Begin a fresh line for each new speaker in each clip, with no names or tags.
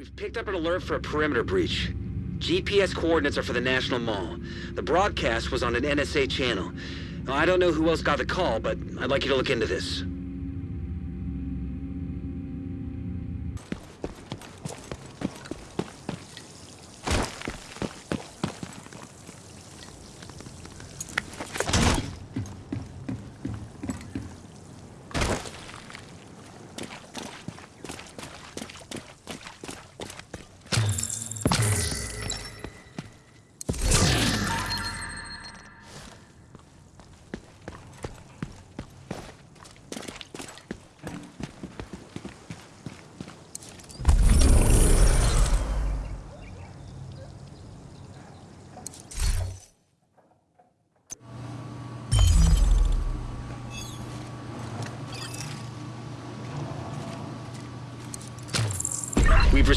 We've picked up an alert for a perimeter breach. GPS coordinates are for the National Mall. The broadcast was on an NSA channel. Now, I don't know who else got the call, but I'd like you to look into this.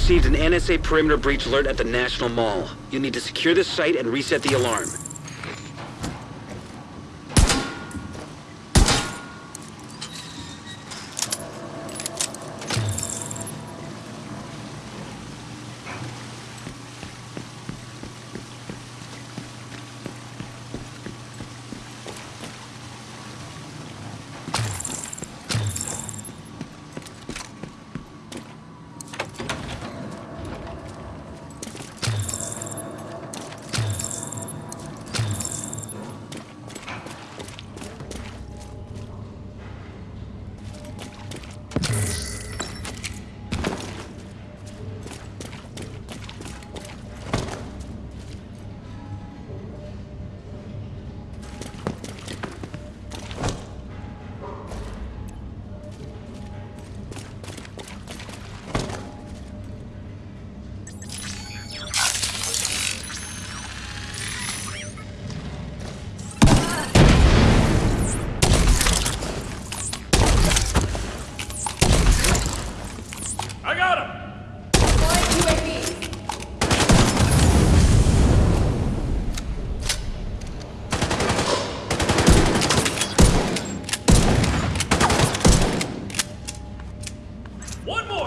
Received an NSA perimeter breach alert at the National Mall. You'll need to secure the site and reset the alarm.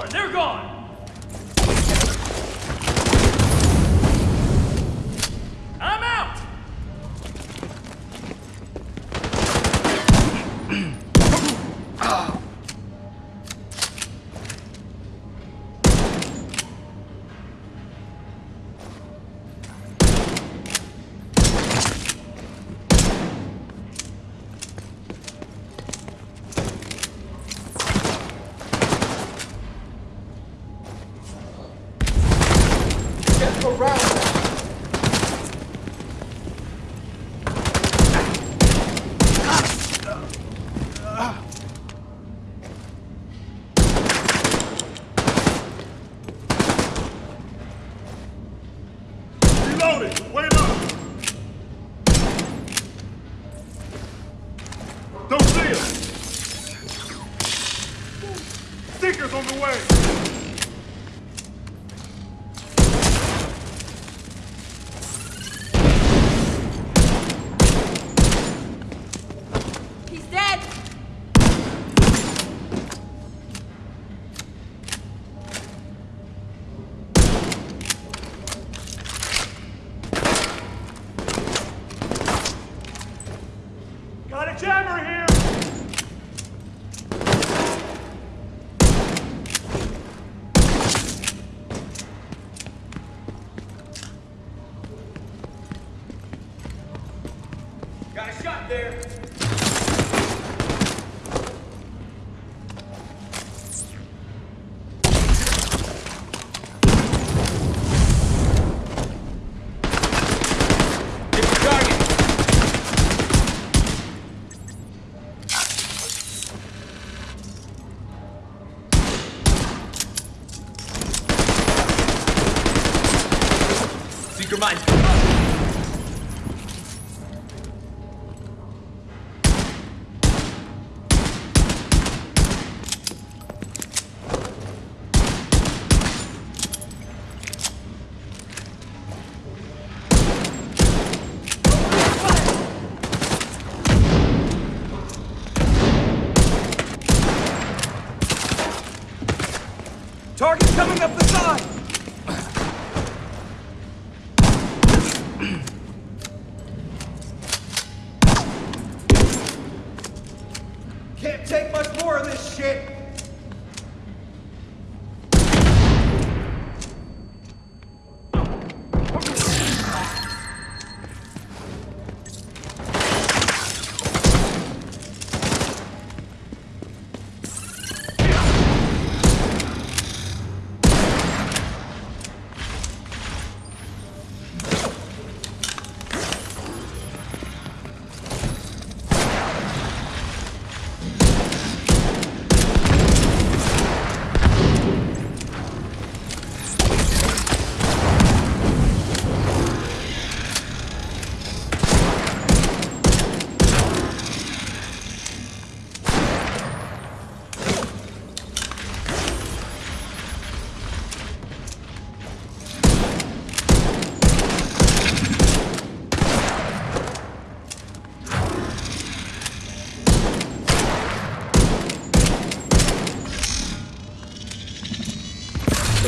They're gone!
Dead!
Got a jammer here! Got a shot there!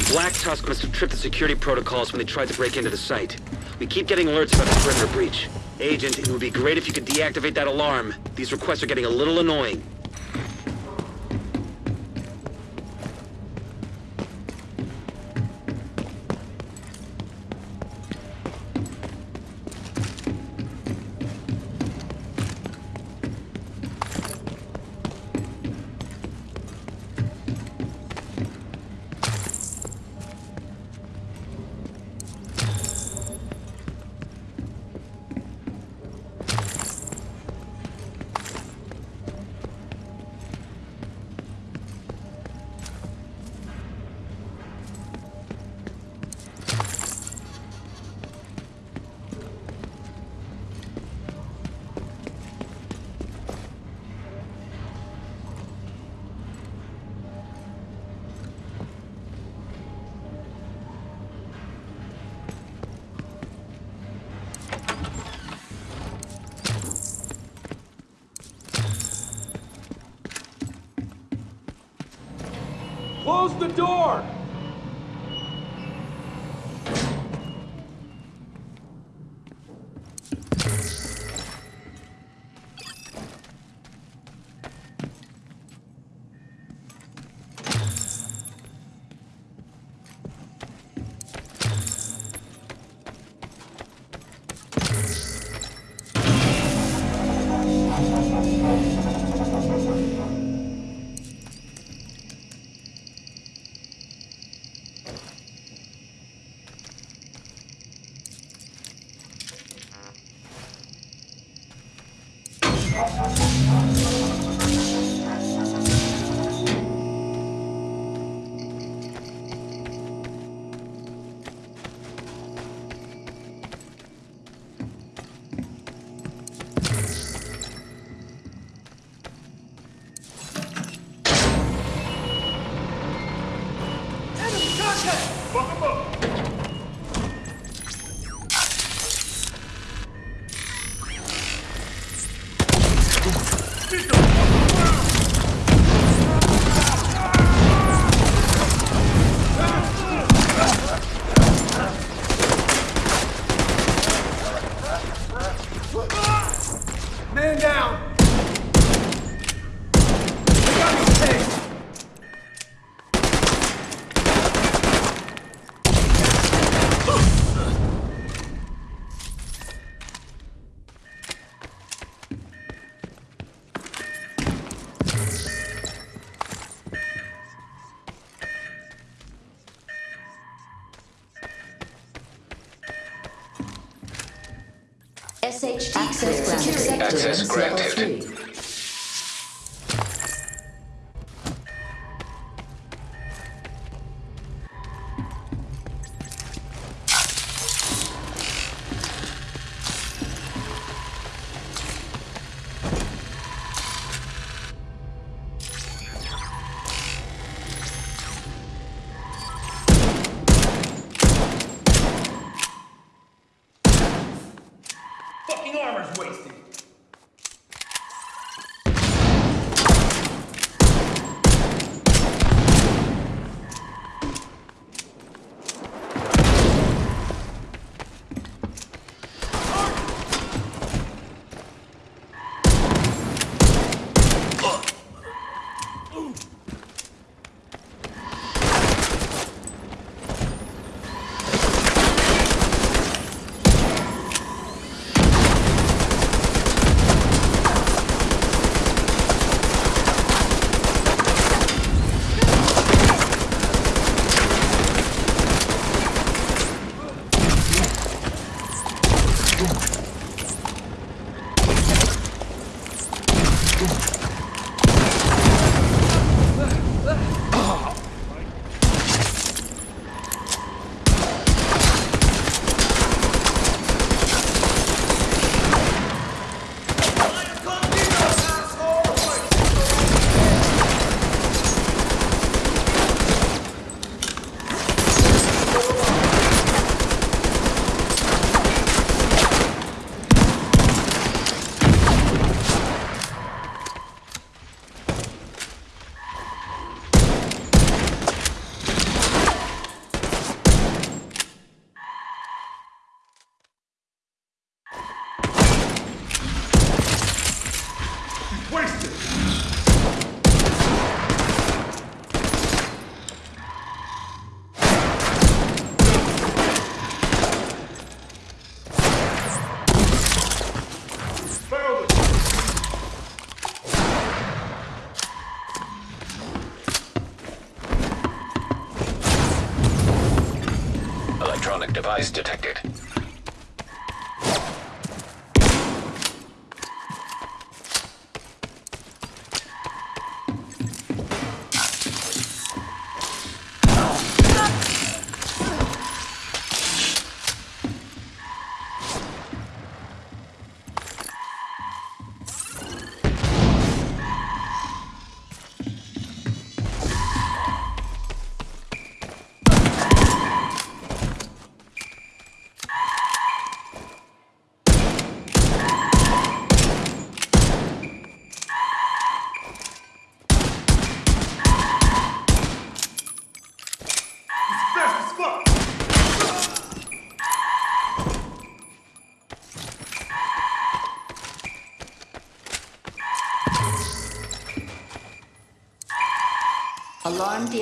Black Tusk must have tripped the security protocols when they tried to break into the site. We keep getting alerts about the perimeter breach. Agent, it would be great if you could deactivate that alarm. These requests are getting a little annoying.
The door! Bakın
bak. Access granted.
Fucking armor's wasted!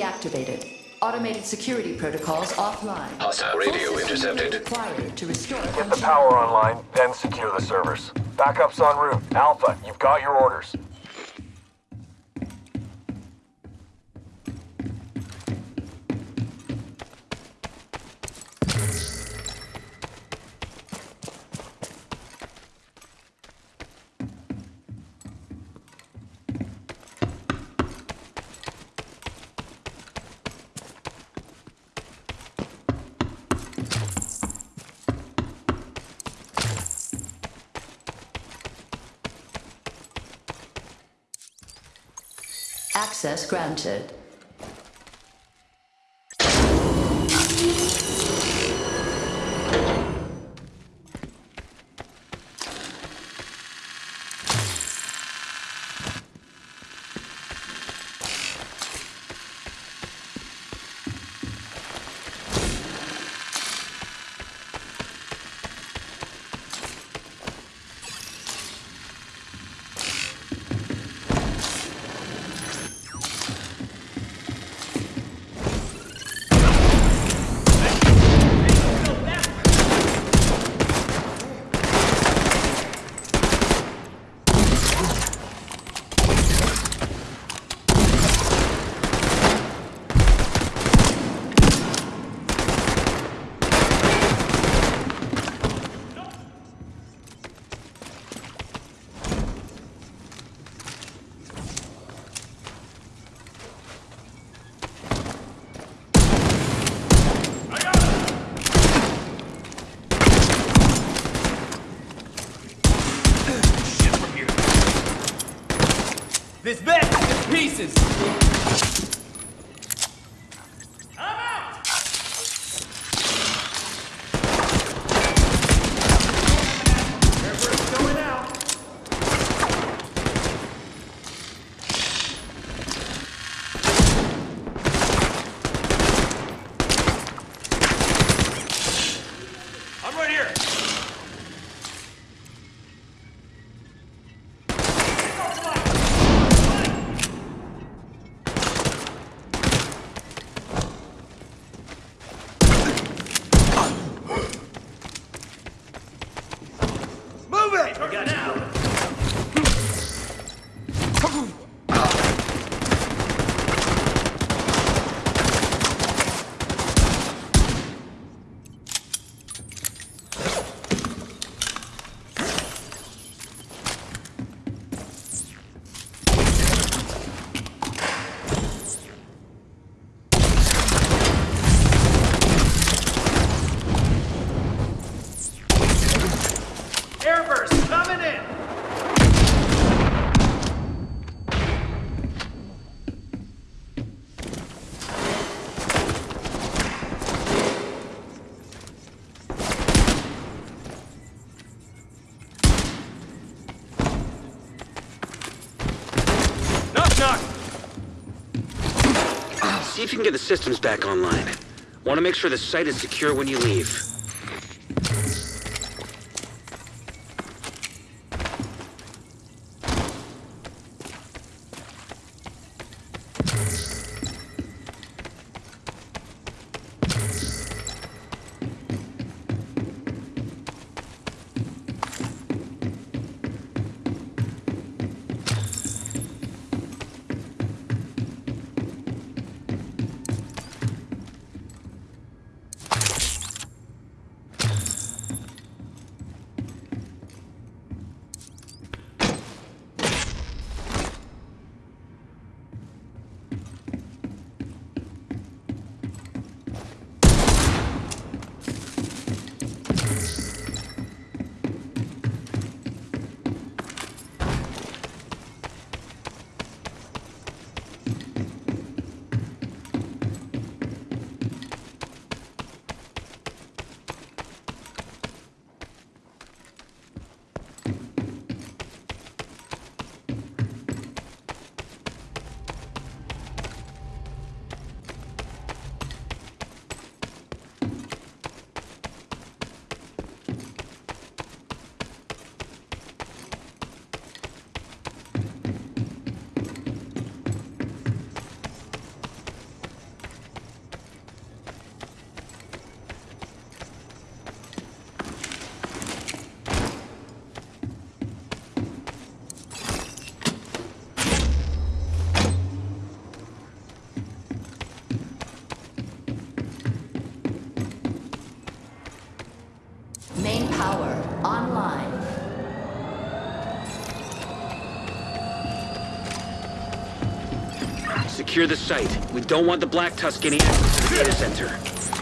Deactivated. Automated security protocols offline.
Hostile radio intercepted.
Required to restore
Get the power online, then secure the servers. Backups en route. Alpha, you've got your orders.
Access granted.
Shit from here. This bed is in pieces. I'm out. Airburst going out. I'm right here. Move it! We got now. Airburst coming in. Knock knock.
See if you can get the systems back online. Want to make sure the site is secure when you leave. Secure the site. We don't want the Black Tusk getting access to the data center.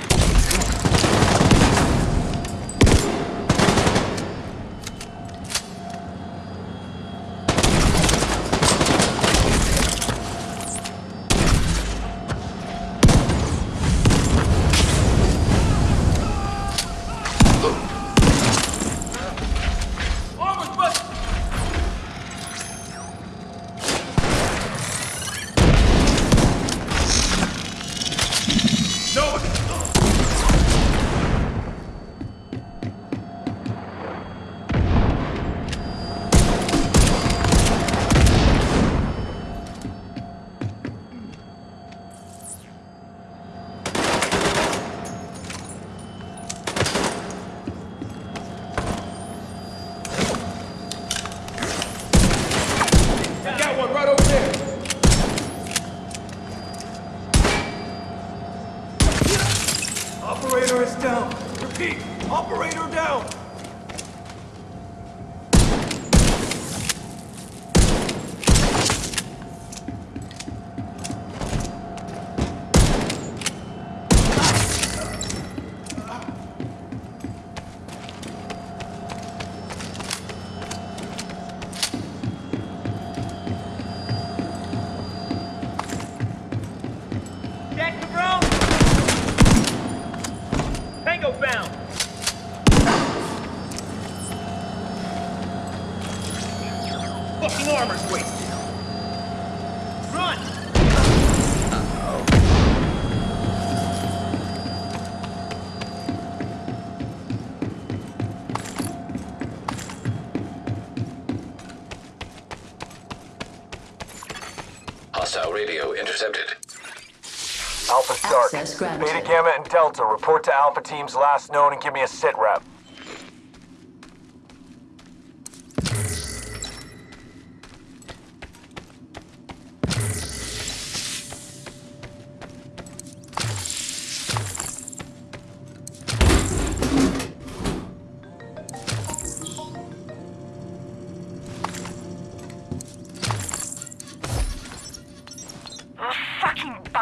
Intercepted.
Alpha's dark.
Access.
Beta, Gamma, and Delta report to Alpha teams last known and give me a sit rep.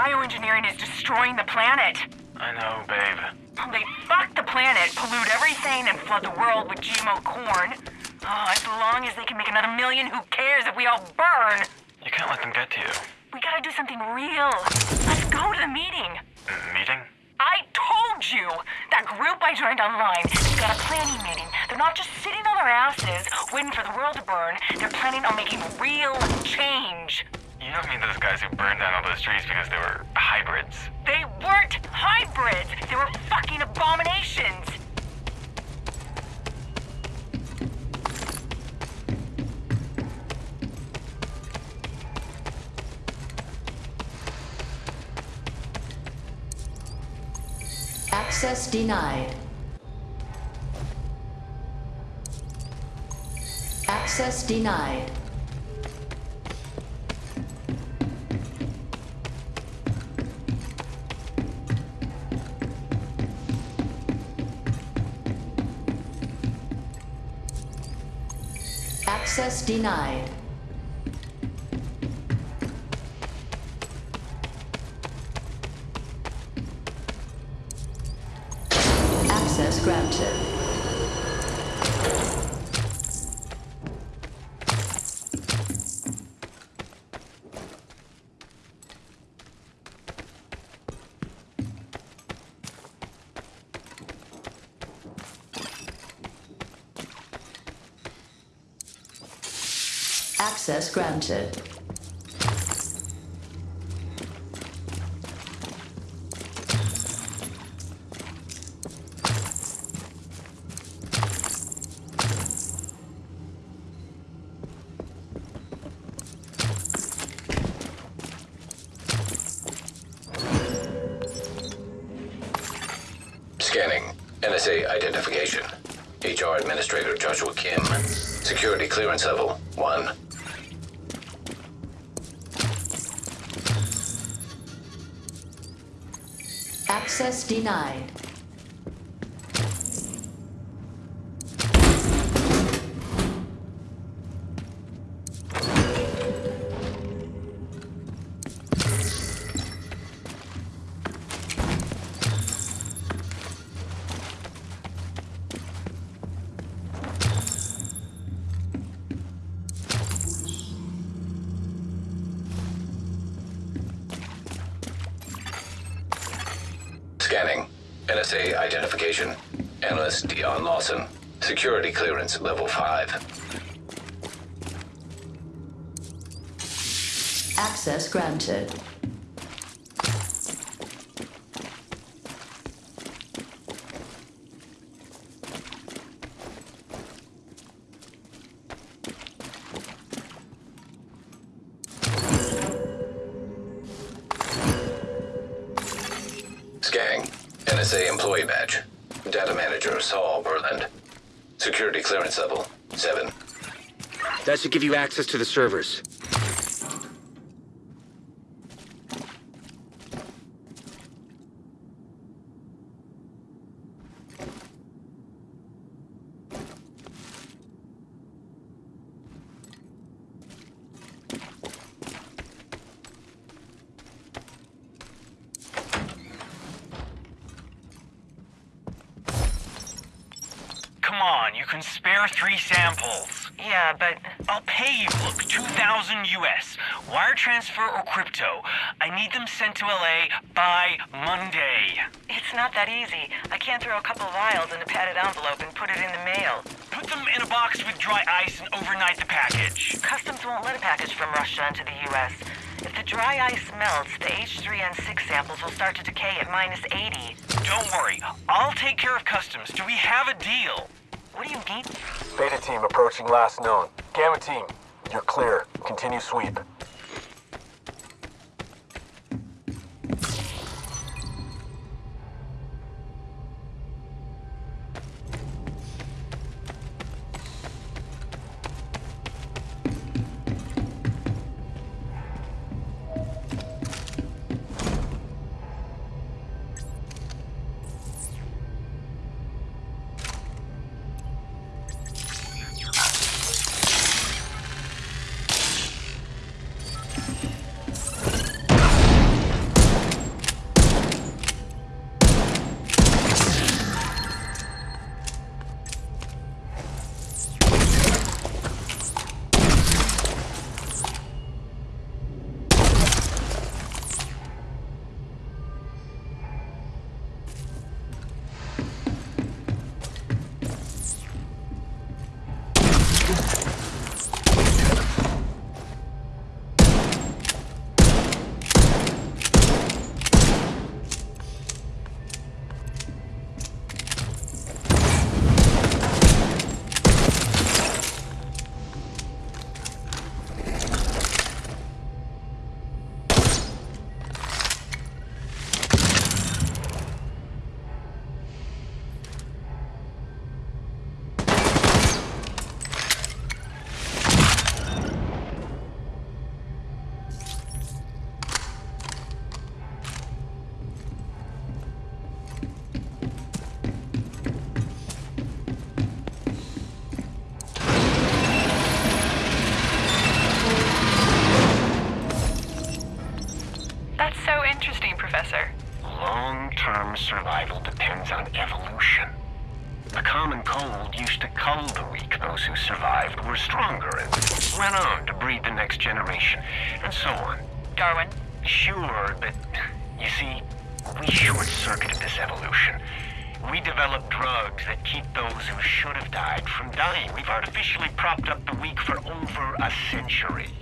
bioengineering is destroying the planet.
I know, babe.
They fuck the planet, pollute everything, and flood the world with GMO corn. Oh, as long as they can make another million, who cares if we all burn?
You can't let them get to you.
We gotta do something real. Let's go to the meeting.
Meeting?
I told you! That group I joined online, they got a planning meeting. They're not just sitting on their asses, waiting for the world to burn. They're planning on making real change.
You don't mean those guys who burned down all those trees because they were hybrids.
They weren't hybrids! They were fucking abominations!
Access denied. Access denied. Access denied. Access Access denied.
Analyst Dion Lawson. Security clearance level 5.
Access granted.
Give you access to the servers.
Come on, you can spare three samples.
Yeah, but
I'll pay you, look, 2,000 US. Wire transfer or crypto. I need them sent to LA by Monday.
it's not that easy. I can't throw a couple vials in a padded envelope and put it in the mail.
Put them in a box with dry ice and overnight the package.
Customs won't let a package from Russia into the U.S. If the dry ice melts, the H3N6 samples will start to decay at minus 80.
Don't worry, I'll take care of customs. Do we have a deal?
What do you mean?
Beta team approaching last known. Gamma team, you're clear. Continue sweep.
We've artificially propped up the weak for over a century.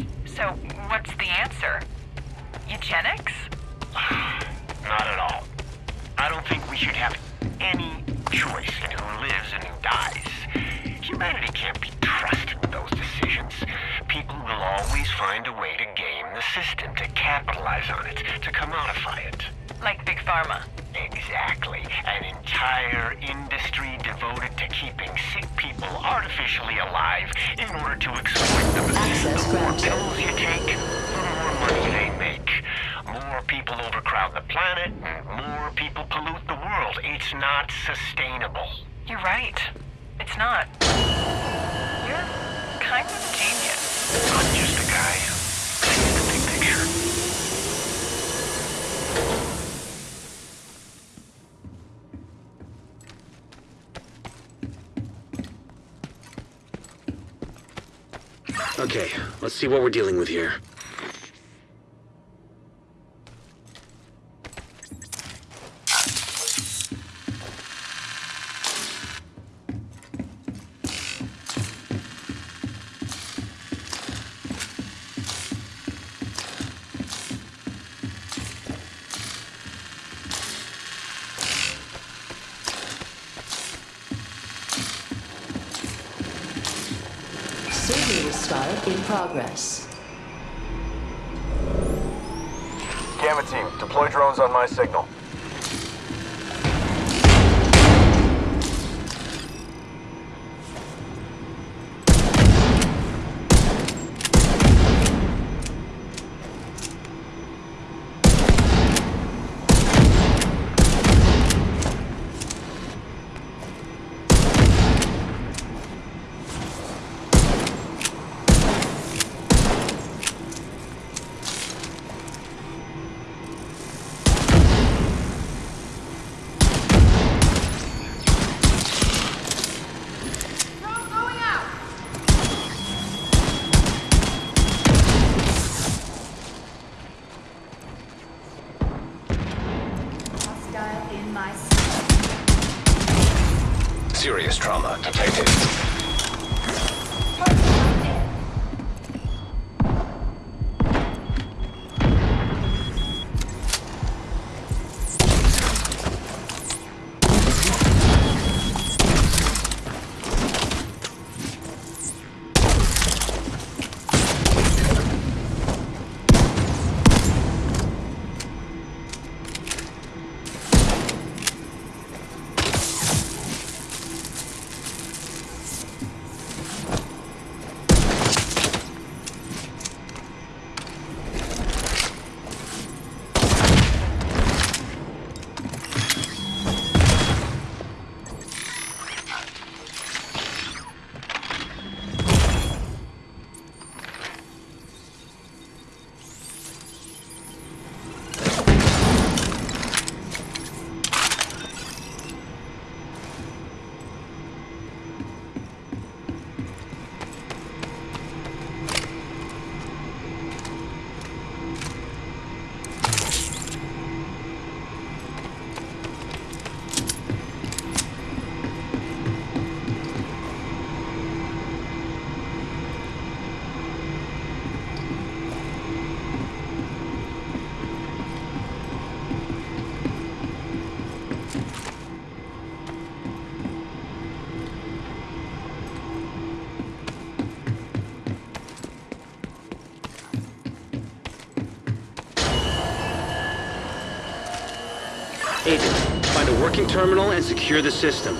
Artificially alive in order to exploit them.
Access
the more pills you take, the more money they make. More people overcrowd the planet, and more people pollute the world. It's not sustainable.
You're right. It's not. You're kind of a genius.
I'm just a guy
let's see what we're dealing with here. Agent, find a working terminal and secure the system.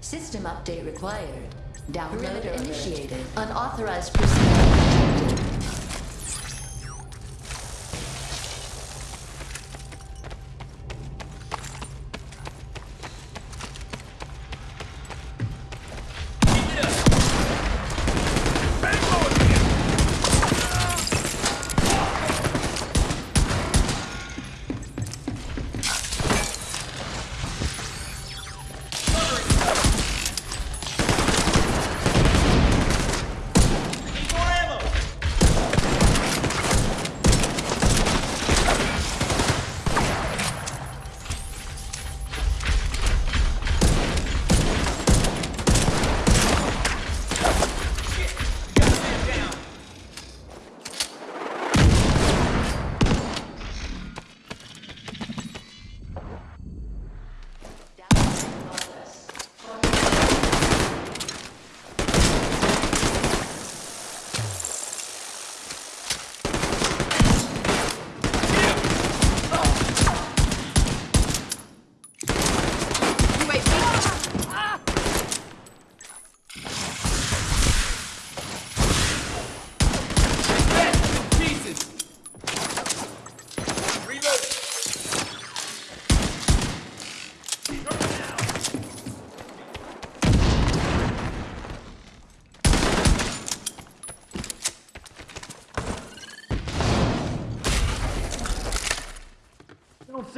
System update required. Download initiated. Unauthorized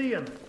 Syrien.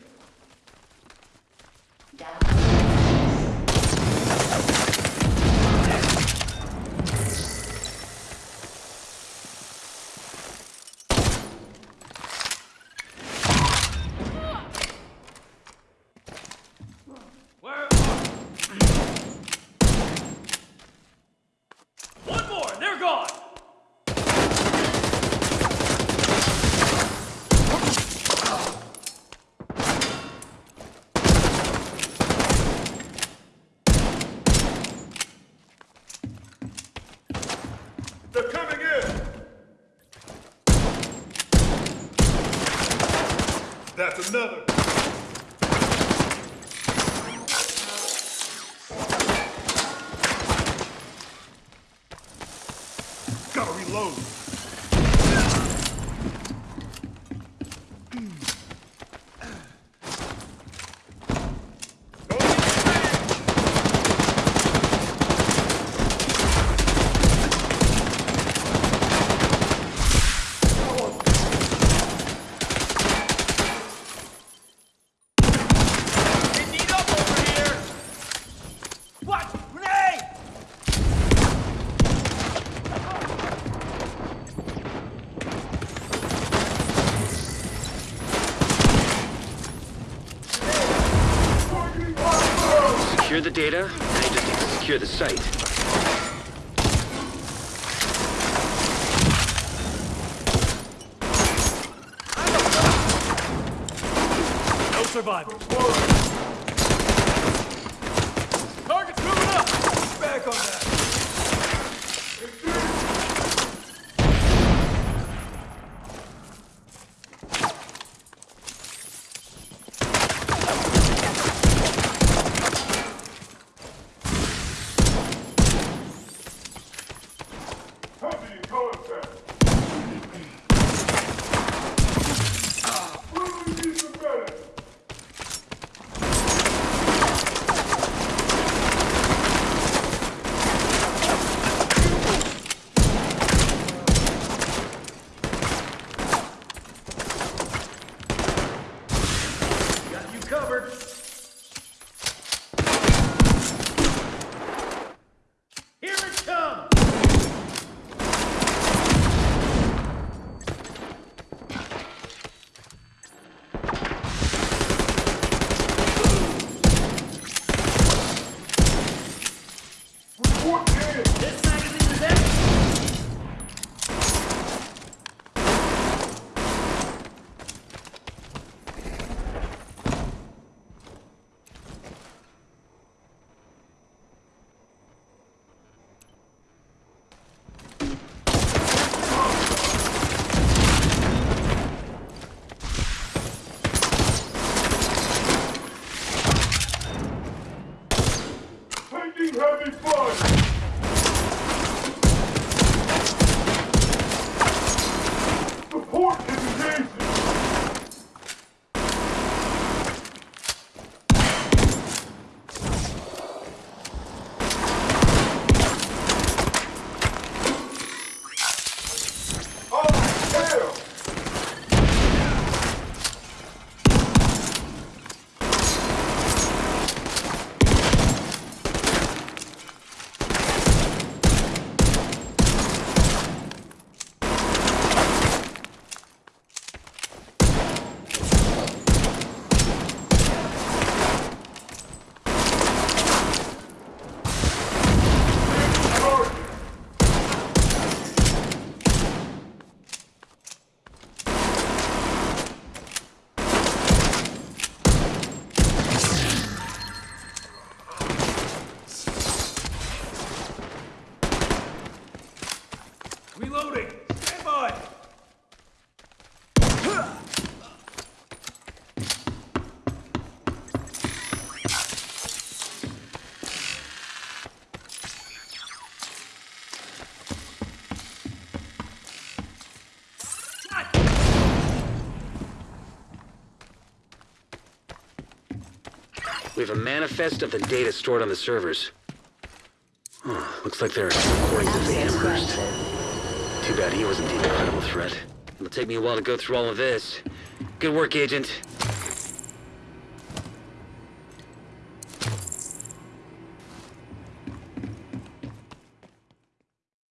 Secure the data, you just need to secure the site.
No survivors.
A manifest of the data stored on the servers. Oh, looks like they're recordings of the Amherst. Too bad he wasn't the incredible threat. It'll take me a while to go through all of this. Good work, Agent.